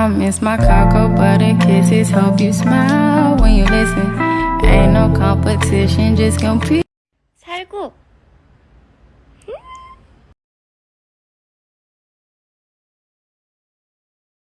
I miss my cocoa butter kisses. Hope you smile when you listen. Ain't no competition, just compete. 살고.